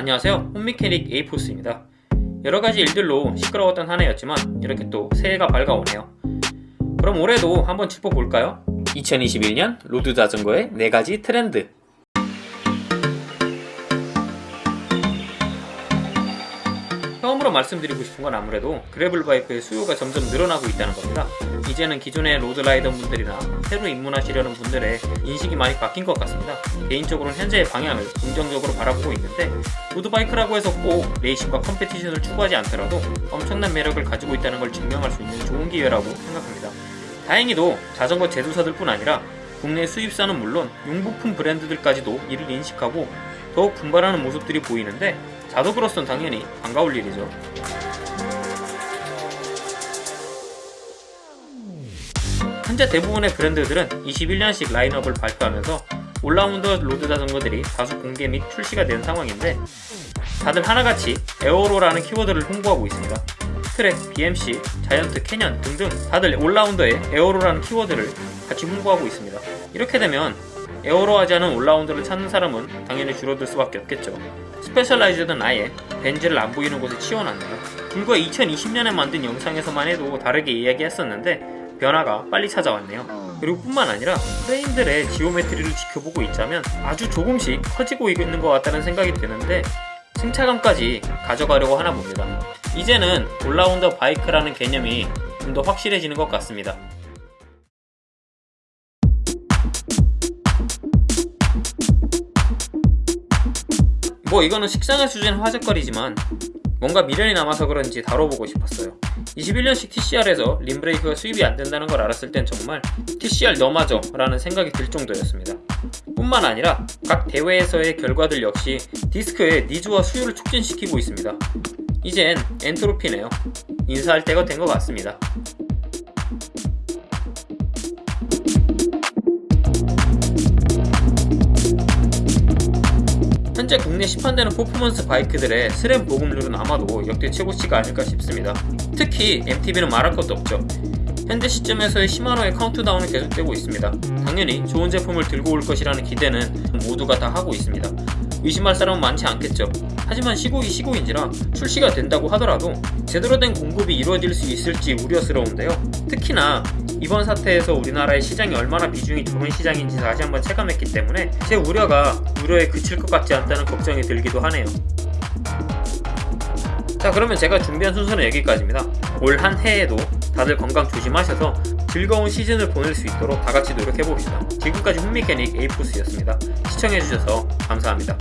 안녕하세요. 홈미케닉 에이포스입니다. 여러가지 일들로 시끄러웠던 한 해였지만 이렇게 또 새해가 밝아오네요. 그럼 올해도 한번 짚어볼까요? 2021년 road 자전거의 4가지 트렌드 처음으로 말씀드리고 싶은 건 아무래도 gravel bike의 수요가 점점 늘어나고 있다는 겁니다. 이제는 기존의 road rider 분들이나 새로 입문하시려는 분들의 인식이 많이 바뀐 것 같습니다. 개인적으로는 현재의 방향을 긍정적으로 바라보고 있는데 road bike라고 해서 꼭 레이싱과 competition을 추구하지 않더라도 엄청난 매력을 가지고 있다는 걸 증명할 수 있는 좋은 기회라고 생각합니다. 다행히도 자전거 제조사들 뿐 아니라 국내 수입사는 물론 용부품 브랜드들까지도 이를 인식하고 더욱 분발하는 모습들이 보이는데 자덕으로선 당연히 반가울 일이죠. 현재 대부분의 브랜드들은 21년식 라인업을 발표하면서 all-rounder road 자전거들이 다수 공개 및 출시가 된 상황인데 다들 하나같이 aero라는 키워드를 홍보하고 있습니다. 트렉, BMC, 자이언트, 캐년 등등 다들 all-rounder에 aero라는 키워드를 같이 홍보하고 있습니다. 이렇게 되면 aero하지 않은 all-rounder를 찾는 사람은 당연히 줄어들 수밖에 없겠죠. 스페셜라이즈드는 아예 벤지를 안 보이는 곳에 치워놨네요. 불과 2020년에 만든 영상에서만 해도 다르게 이야기했었는데 변화가 빨리 찾아왔네요. 그리고 뿐만 아니라 프레임들의 geometry를 지켜보고 있자면 아주 조금씩 커지고 있는 것 같다는 생각이 드는데 승차감까지 가져가려고 하나 봅니다. 이제는 all-rounder bike라는 개념이 좀 더 확실해지는 것 같습니다. 뭐 이거는 식상할 수준의 화제거리지만 뭔가 미련이 남아서 그런지 다뤄보고 싶었어요. 21년식 TCR에서 림브레이크가 수입이 안된다는 걸 알았을 땐 정말 TCR 너마저 라는 생각이 들 정도였습니다. 뿐만 아니라 각 대회에서의 결과들 역시 디스크의 니즈와 수요를 촉진시키고 있습니다. 이젠 엔트로피네요. 인사할 때가 된 것 같습니다 현재 국내 시판되는 performance bike들의 스램 보급률은 아마도 역대 최고치가 아닐까 싶습니다. 특히 MTB는 말할 것도 없죠. 현재 시점에서의 시마노의 카운트다운은 계속되고 있습니다. 당연히 좋은 제품을 들고 올 것이라는 기대는 모두가 다 하고 있습니다. 의심할 사람은 많지 않겠죠. 하지만 시국이 시국인지라 출시가 된다고 하더라도 제대로 된 공급이 이루어질 수 있을지 우려스러운데요. 특히나 이번 사태에서 우리나라의 시장이 얼마나 비중이 적은 시장인지 다시 한번 체감했기 때문에 제 우려가 우려에 그칠 것 같지 않다는 걱정이 들기도 하네요. 자 그러면 제가 준비한 순서는 여기까지입니다. 올 한 해에도 다들 건강 조심하셔서 즐거운 시즌을 보낼 수 있도록 다같이 노력해봅시다. 지금까지 훈미캐닉 에이포스였습니다. 시청해주셔서 감사합니다.